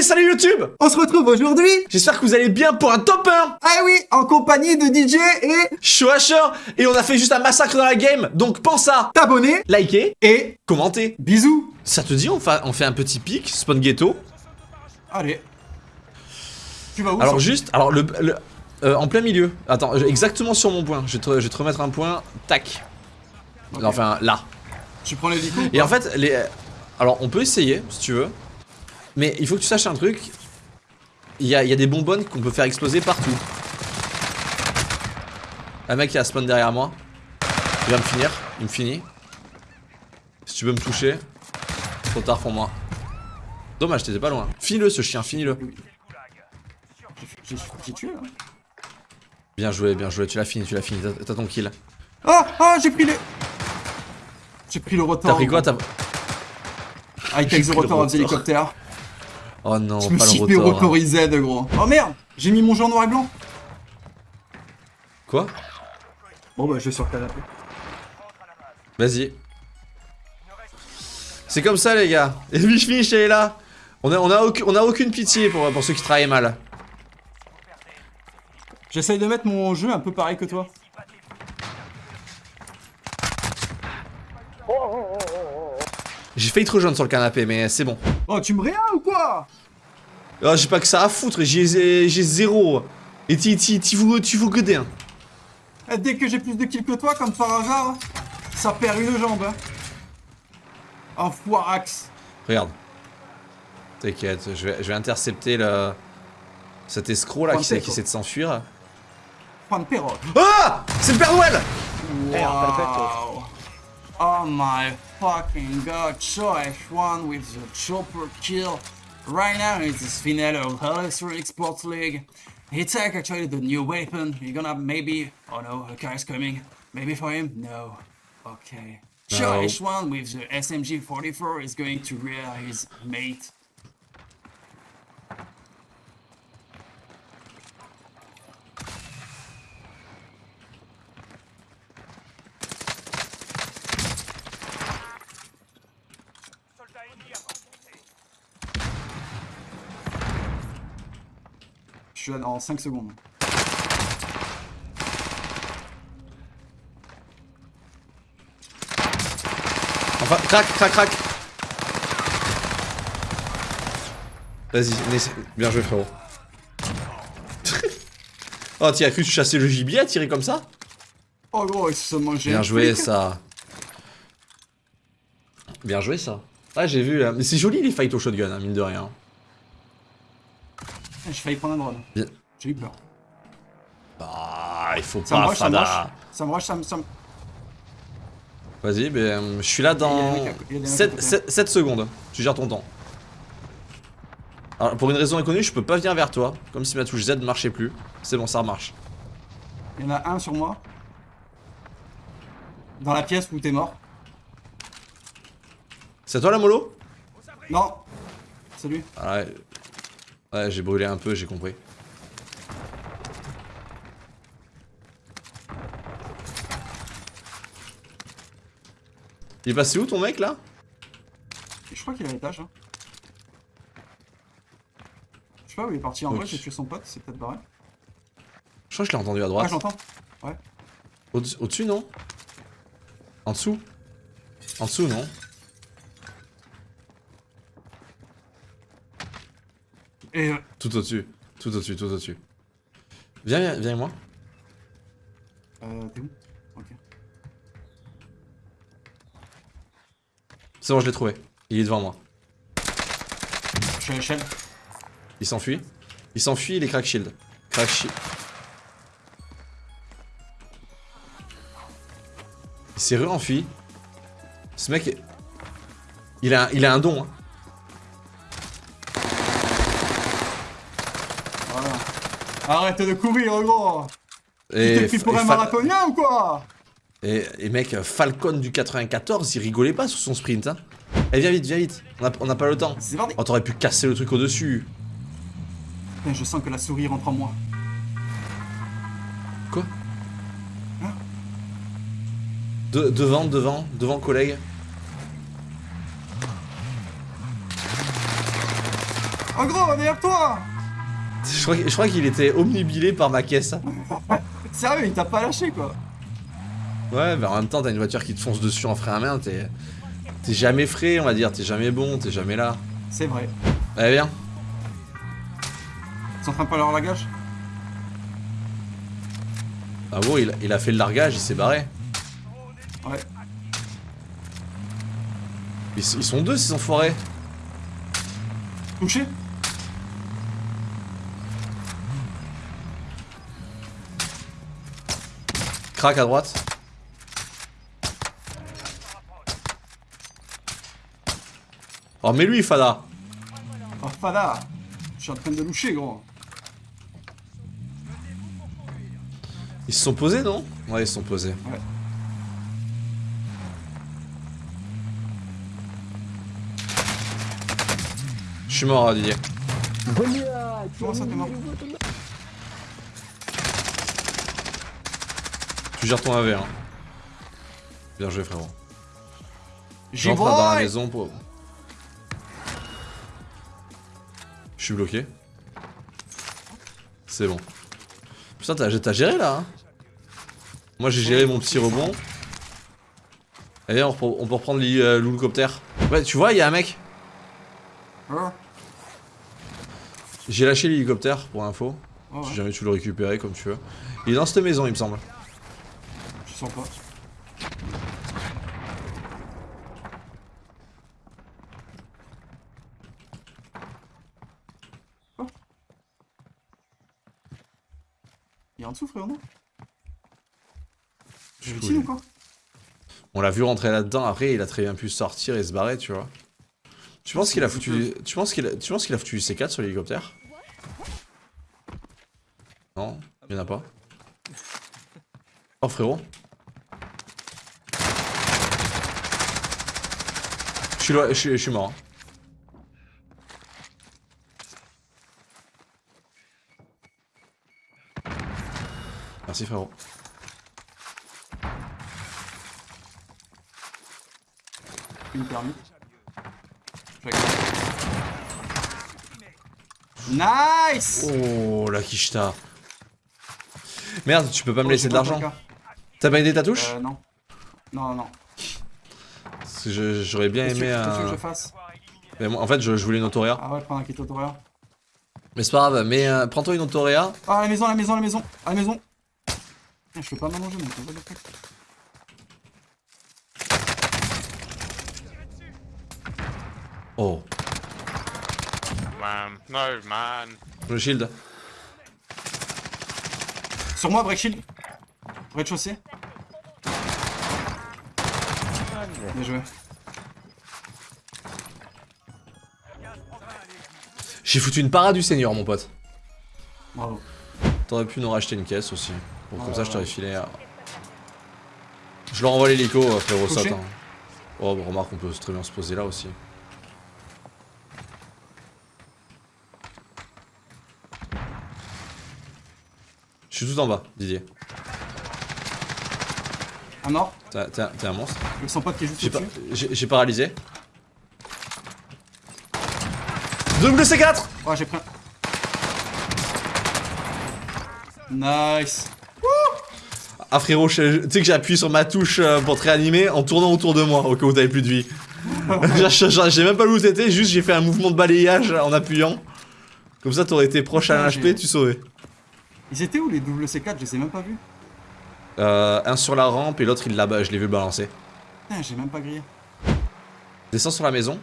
Hey salut YouTube On se retrouve aujourd'hui J'espère que vous allez bien pour un top 1 Ah oui, en compagnie de DJ et Shoasher Et on a fait juste un massacre dans la game, donc pense à t'abonner liker, et commenter. bisous Ça te dit on, fa- on fait un petit pic, spawn ghetto Allez. Tu vas où Alors juste, alors le... le- euh, en plein milieu. Attends, exactement sur mon point. Je vais, te, je vais te remettre un point. Tac. Ok. Enfin, là. Tu prends l'hélico ou Et en fait, les... Alors, on peut essayer, si tu veux. Mais il faut que tu saches un truc. Il y a, il y a des bonbonnes qu'on peut faire exploser partout. Un mec qui a spawn derrière moi. Il va me finir. Il me finit. Si tu veux me toucher. Trop tard pour moi. Dommage, t'étais pas loin. Finis-le ce chien, finis-le. J'ai j'ai tué là Bien joué, bien joué, tu l'as fini, tu l'as fini, t'as- ton kill. Ah Ah j'ai pris les... J'ai pris le rotor T'as pris quoi T'as... I J'ai take the pris le helicopter Oh non, Je me pas suis le rotor. gros Oh merde J'ai mis mon jeu en noir et blanc Quoi? Bon bah je vais sur le canapé Vas-y. C'est comme ça les gars. Et Fish elle est là. On a, on, a aucune, on a aucune pitié pour, pour ceux qui travaillent mal. J'essaye de mettre mon jeu un peu pareil que toi J'ai failli te rejoindre sur le canapé mais c'est bon. Oh tu me réas ou quoi? Oh, j'ai pas que ça à foutre, j'ai j'ai zéro. Et tu tu vous tu vous goder. Hein. Eh, Dès que j'ai plus de kills que toi, comme par hasard, ça perd une jambe hein. Enfoirax Regarde. T'inquiète, je vais, je vais intercepter le... Cet escroc là qui, essaie- qui quoi. essaie de s'enfuir. Juan Perro Ah C'est le Père Noël Wow. Oh my fucking god, Choice one with the chopper kill. Right now it's the finale of Hell's Sports League. It's like actually the new weapon. You're gonna maybe. Oh no, a car is coming. Maybe for him? No. Okay. No. Choice one with the SMG 44 is going to rear his mate. Je suis en 5 secondes. Enfin, crac, crac, crac. Vas-y, bien joué frérot. oh, tu as cru chassais le gibier à tirer comme ça? Oh gros, il se mangeait. Bien joué ça. Bien joué ça. Ah j'ai vu là. Mais c'est joli les fights au shotgun, hein, mine de rien. J'ai failli prendre un drone. Bien. J'ai eu peur. Ah, il faut Ça pas me rush. fada. Ça me rush, ça me. ça me- Vas-y, ben, euh, je suis là dans des mecs à- il y a des mecs à côté. 7, secondes. Tu gères ton temps. Alors, pour une raison inconnue, je peux pas venir vers toi. Comme si ma touche Z ne marchait plus. C'est bon, ça remarche. Il y en a un sur moi. Dans la pièce où t'es mort. C'est toi la mollo? Non. C'est lui. Ah ouais. Ouais, j'ai brûlé un peu, j'ai compris. Il est passé où ton mec là? Je crois qu'il est à l'étage. hein. Je sais pas où il est parti. En Ok. vrai, j'ai tué son pote. C'est peut-être barré. Je crois que je l'ai entendu à Ah, droite. j'entends. Au- Au-dessus, non? En dessous? En dessous, non? Et. Tout au-dessus. Tout au-dessus, tout au-dessus. Viens, viens, viens avec moi. Euh, t'es où? Ok. C'est bon, je l'ai trouvé. Il est devant moi. Je suis à l'échelle. Il s'enfuit. Il s'enfuit, il est crack shield. Crack shield. Il s'est re-enfui. Ce mec, est- il a, il a un don. Hein. Arrête de courir, gros Tu Et, t'es pris pour un marathonien ou quoi et, et mec, Falcon du 94, il rigolait pas sur son sprint. Hein. Eh, viens vite, viens vite. On a, on a pas le temps. Oh, t'aurais pu casser le truc au-dessus. Putain, Je sens que la souris rentre en moi. Quoi Hein De- Devant, devant, devant, collègue. Oh gros, derrière toi Je crois, qu'il était omnibilé par ma caisse. Sérieux, il t'a pas lâché quoi Ouais, mais en même temps, t'as une voiture qui te fonce dessus en frein à main, t'es. T'es jamais frais, on va dire, t'es jamais bon, t'es jamais là. C'est vrai. Allez, viens. Ils sont en train de parler leur lagage Ah bon, il, il a fait le largage, il s'est barré. Ouais. Ils, ils sont deux, ces enfoirés. Touché Crac à droite. Oh, mais lui, Fada. Oh Fada Je suis en train de loucher gros. Ils se sont posés, non? Ouais, ils se sont posés. Ouais. Je suis mort, Didier. Comment ça t'es mort? Tu gères ton AV, hein. Bien joué, frérot. J'entre dans la maison pour... Je suis bloqué. C'est bon. Putain, t'as géré là hein Moi j'ai géré mon petit rebond. Allez, on, peut reprendre euh, l'hélicoptère. Ouais, tu vois, il y a un mec. Hein J'ai lâché l'hélicoptère pour info. Oh, Si jamais tu le récupérer comme tu veux. Il est dans cette maison, il me semble. Quoi Il est en dessous, frérot, non Je ou quoi On l'a vu rentrer là-dedans, après il a très bien pu sortir et se barrer, tu vois. Tu penses qu'il a foutu. Tu penses qu'il a... Tu penses qu'il a foutu du C4 sur l'hélicoptère? Non, il y en a pas? Oh frérot. Suis, je suis, je suis mort. Merci frérot. Une permis. Nice Oh la quicheta. Merde, tu peux pas me Oh, laisser de pas l'argent. T'as validé ta touche? Euh, non. Non, non. Parce que je- j'aurais bien aimé que que je fasse Mais moi, En fait, je, je voulais une autoréa. Ah ouais, prendre un kit autoréa. Mais c'est pas grave, mais euh, prends-toi une autoréa. Ah, à la maison, à la maison, à la maison, à la maison. Putain, je peux pas m'allonger, mec. what the fuck. Oh, Man, no, man. le shield. Sur moi, break shield. Rez-de-chaussée. Bien joué. J'ai foutu une parade du seigneur, mon pote. Bravo. T'aurais pu nous racheter une caisse aussi. Bon, comme Ouais, ça, je t'aurais filé. euh, Je leur envoie l'hélico, euh, frérot, saute. hein. Oh, bah, remarque, on peut très bien se poser là aussi. Je suis tout en bas, Didier. Un mort. T'es un- monstre. Avec son pote qui est juste J'ai pas- au-dessus. J'ai paralysé. Double C4 Oh, j'ai pris un. Nice. Ah frérot, tu sais que j'ai appuyé sur ma touche euh, pour te réanimer en tournant autour de moi au cas où t'avais plus de vie. J'ai- même pas vu où t'étais, juste j'ai fait un mouvement de balayage en appuyant. Comme ça t'aurais été proche à un HP, j'ai- tu saurais. Ils étaient où les double C4 Je les ai même pas vus. Euh, un sur la rampe et l'autre il là-bas, je l'ai vu le balancer. Putain, j'ai même pas grillé. Descends sur la maison.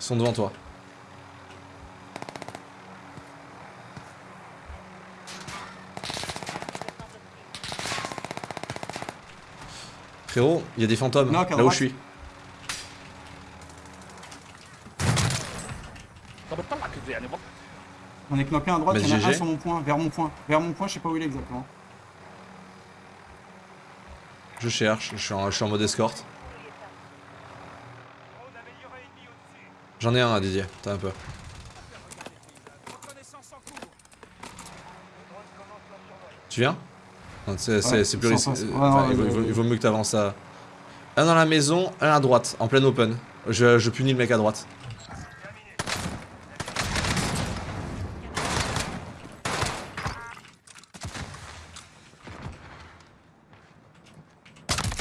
Ils sont devant toi. Frérot, il y a des fantômes là où je suis. On est knocké à droite, il y en a un sur mon point, vers mon point. Vers mon point, je sais pas où il est exactement. Je cherche, je suis en, je suis en mode escorte. J'en ai un à Didier, t'as un peu. Tu viens? C'est Ouais, plus risqué. face. Ouais, Enfin, non, il, vaut, il il mieux que t'avances à. Un dans la maison, un à droite, en pleine open. Je, je punis le mec à droite.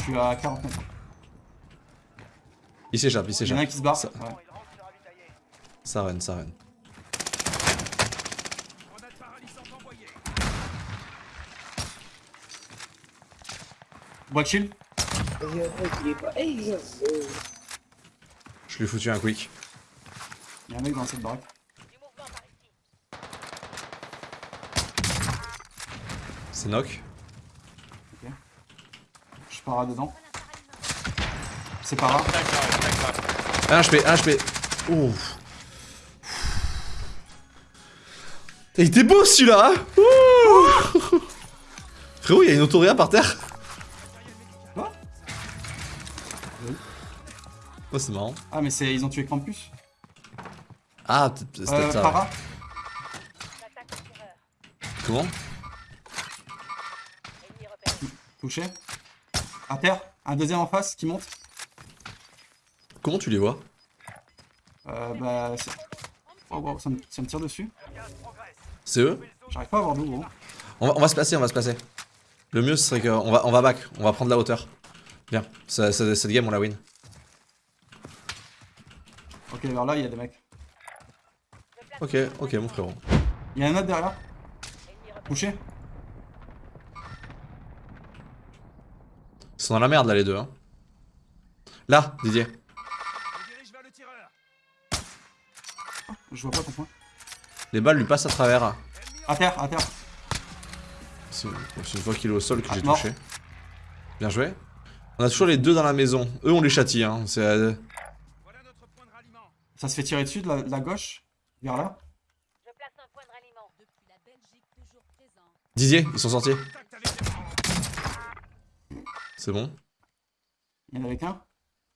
Suis à 40 mètres. Il s'échappe, il Il y en a s'échappe. un qui se barre. Ça- Ouais. Ça run, ça run. Bois de shield. Je lui ai foutu un quick. Il y a un mec dans cette baraque. C'est knock. Je pars dedans. C'est pas that. 1 HP, 1 HP. Ouf. Il était beau celui-là hein. Frérot, il y a une autoria par terre Quoi? Oh, c'est marrant. Ah, mais c'est ils ont tué Krampus. Ah, c'est Euh, ça. para. Comment? Touché. À terre. Un deuxième en face qui monte. Comment tu les vois? Euh, bah. c'est- Oh, wow, ça, me, ça me tire dessus. C'est eux? J'arrive pas à voir d'où, gros. on va, on va se placer, on va se placer. Le mieux, ce serait qu'on va, on va back, on va prendre la hauteur. Bien, Ça- ça- cette game, on la win. Ok, vers là, il y a des mecs. Ok, ok, mon frérot. Il y a un autre derrière. Touché. Sont dans la merde là, les deux. Hein. Là, Didier. Je vois pas ton point. Les balles lui passent à travers. À terre, à terre. C'est une fois qu'il est au sol que Ah, j'ai touché. Bien joué. On a toujours les deux dans la maison. Eux, on les châtie. Hein. C'est, euh, Ça se fait tirer dessus de la, de la gauche? Vers là? Je place un point de ralliement. Depuis la Belgique, toujours présent. Didier, ils sont sortis. C'est bon. Il y en avait qu'un?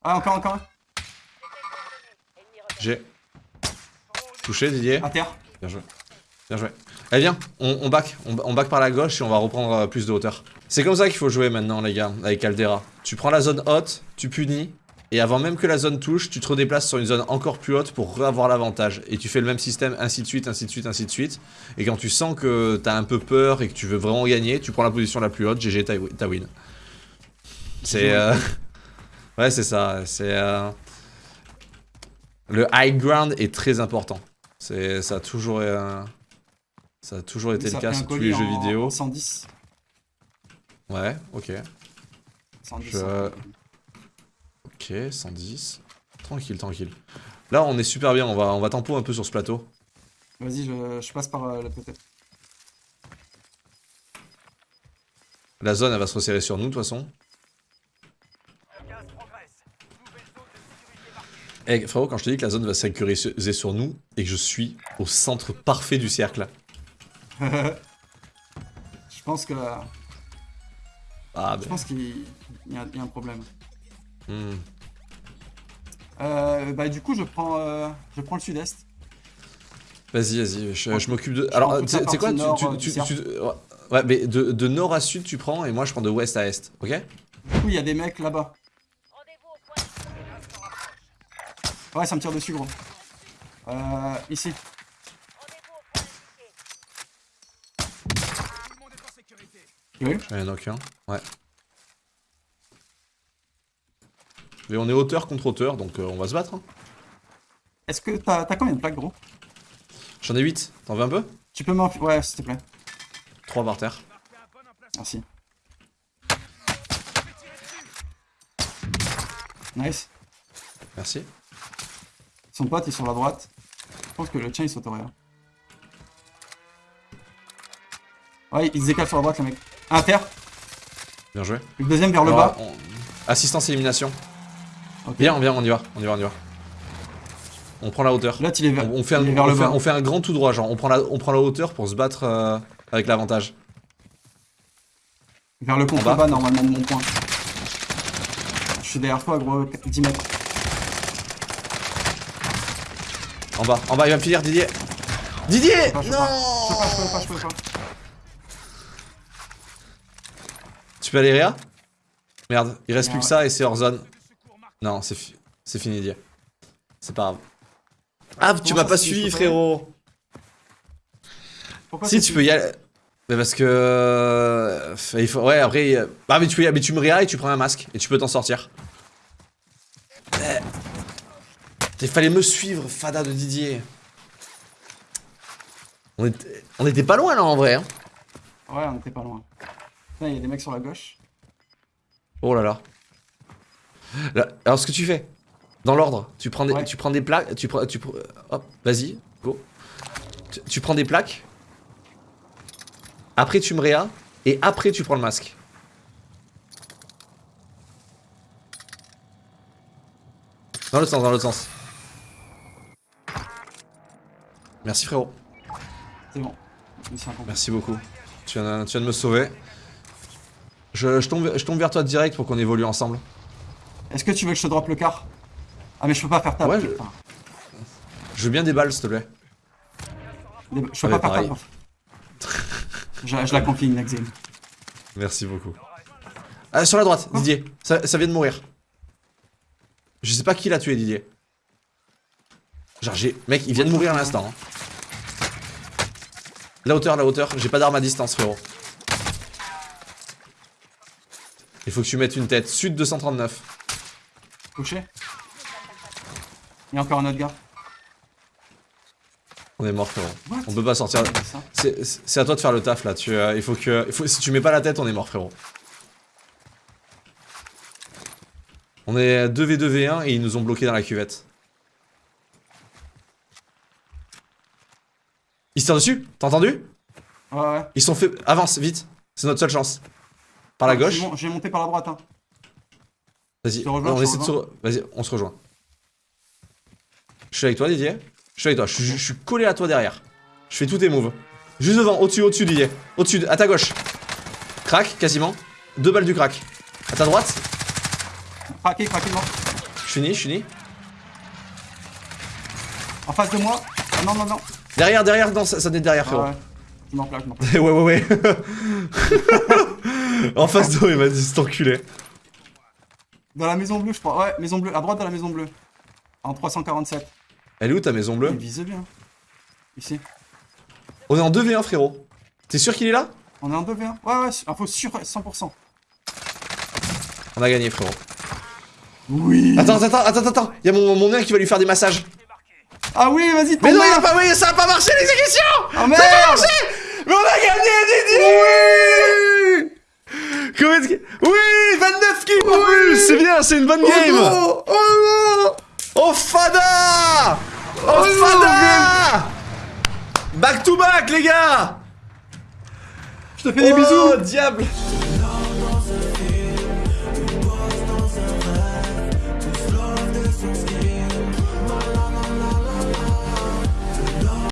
Ah, encore, encore un. J'ai. Touché, Didier. À terre. Bien joué. Bien joué. Allez, viens, on, on back. On, on back par la gauche et on va reprendre euh, plus de hauteur. C'est comme ça qu'il faut jouer maintenant, les gars, avec Caldera. Tu prends la zone haute, tu punis, et avant même que la zone touche, tu te redéplaces sur une zone encore plus haute pour avoir l'avantage. Et tu fais le même système, ainsi de suite, ainsi de suite, ainsi de suite. Et quand tu sens que t'as un peu peur et que tu veux vraiment gagner, tu prends la position la plus haute, GG, t'as win. C'est... euh, Ouais, c'est ça. C'est... euh, Le high ground est très important. C'est... Ça a toujours... euh, Ça a toujours été Ça le cas sur tous les jeux vidéo. en 110. Ouais, ok. 110. Je- Ok, 110. Tranquille, tranquille. Là, on est super bien. On va, on va tempo un peu sur ce plateau. Vas-y, je, je passe par euh, là peut-être. La zone, elle va se resserrer sur nous, de toute façon. Eh, frérot, quand je te dis que la zone va se sécuriser sur nous et que je suis au centre parfait du cercle. Je pense que. Ah, Je ben. pense qu'il il y, a il y a un problème. hmm. Euh, bah du coup je prends euh, je prends le sud-est. Vas-y, vas-y, je, je m'occupe de. Alors, quoi tu, nord, tu- tu- Ouais, mais de, de nord à sud, tu prends et moi, je prends de ouest à est, ok? Du coup il y a des mecs là-bas. Rendez-vous au point. Ouais ça me tire dessus gros. Euh, ici. Veux J'en ai knock un. Ouais. Mais on est hauteur contre hauteur, donc euh, on va se battre. hein. Est-ce que t'as t'as combien de plaques gros? J'en ai 8. T'en veux un peu? Tu peux m'en... Ouais s'il te plaît. 3 par terre. Merci. Nice. Merci. Son pote est sur la droite. Je pense que le tien il sauterait. hein. Ouais, il se décale sur la droite le mec. À terre. Bien joué. Le deuxième vers le bas. on- Assistance élimination. Ok. Viens, viens, on y va. On y va, on y va. On prend la hauteur. L'autre il est vers, On, on fait un, il est vers on le fait, bas. on fait un grand tout droit, genre on prend la, on prend la hauteur pour se battre euh, avec l'avantage. Vers le bas. contrebas normalement de mon point. Je suis derrière toi gros, 10 mètres. En bas, en bas, il va me finir Didier. Didier je Non. Je peux pas, je peux pas, je peux pas. Tu peux aller Réa? Merde, il reste Non, plus que ouais. ça et c'est hors zone. Non, c'est fi- c'est fini Didier. C'est pas grave. Ah, tu m'as pas suivi frérot Pourquoi Si, tu peux y aller. Mais parce que... euh, il faut... Ouais, après... euh, Ah, mais tu, peux... mais tu me réas et tu prends un masque. Et tu peux t'en sortir. Eh. Il fallait me suivre, Fada de Didier. On était, on était pas loin, là, en vrai. Hein. Ouais, on était pas loin. Putain, il y a des mecs sur la gauche. Oh là là. Là, Alors, ce que tu fais, dans l'ordre, tu prends des, Ouais. tu prends des plaques, tu prends, tu hop, vas-y, go. Tu, tu prends des plaques. Après, tu me réas. Et après, tu prends le masque. Dans l'autre sens, dans l'autre sens. Merci frérot. C'est bon. Merci beaucoup. Tu viens, tu viens de me sauver. Je, je tombe, je tombe vers toi direct pour qu'on évolue ensemble. Est-ce que tu veux que je te drop le car? Ah, mais je peux pas faire ta. Ouais, je- veux bien des balles, s'il te plaît. Je peux Ouais, pas faire ta. Je, je la confie, Nexim. Merci beaucoup. Ah, sur la droite, Didier. Ça, ça vient de mourir. Je sais pas qui l'a tué, Didier. Genre, j'ai. Mec, il vient de mourir à l'instant. hein. La hauteur, la hauteur. J'ai pas d'arme à distance, frérot. Il faut que tu mettes une tête. Sud 239. Couché Il y a encore un autre gars. On est mort, frérot. What? On peut pas sortir. C'est à toi de faire le taf là. Tu, euh, il faut que. il faut- si tu mets pas la tête, on est mort, frérot. On est 2v2v1 et ils nous ont bloqué dans la cuvette. Ils se tirent dessus T'as entendu Ouais, ouais. Ils sont fait. Avance, vite. C'est notre seule chance. Par la Ah, gauche. Je vais mon- je vais monter par la droite. Hein. Vas-y, on essaie de se. Vas-y, on se rejoint. Je suis avec toi, Didier. Je suis avec toi. Je suis, je suis collé à toi derrière. Je fais tous tes moves. Juste devant, au-dessus, au-dessus, Didier. Au-dessus, à ta gauche. Crac, quasiment. Deux balles du crack. À ta droite. Craqué, craqué, mort. Je finis, je finis. En face de moi. Ah, non, non, non. Derrière, derrière, non, ça, ça n'est derrière, Ah, frérot. ouais. Je m'en plaque, je ouais, ouais, ouais. en face de moi, il m'a dit cet enculé. Dans la maison bleue, je crois. Ouais, maison bleue. À droite de la maison bleue. En 347. Elle est où ta maison Il bleue vise bien. Ici. On est en 2v1, frérot. T'es sûr qu'il est là On est en 2v1. Ouais, ouais, info sûr 100%. On a gagné, frérot. Oui. Attends, attends, attends, attends. Il y a mon, mon nain qui va lui faire des massages. Ah oui, vas-y, Mais non, il a pas, oui, ça a pas marché l'exécution Ah merde. Mais on a gagné, Didier Oui. Comment est-ce que... Oui 29 kills en plus C'est bien, c'est une bonne game. Oh, oh, non. Oh Fada Oh, Oh, Fada Back to back, les gars Je te fais des bisous. Oh, diable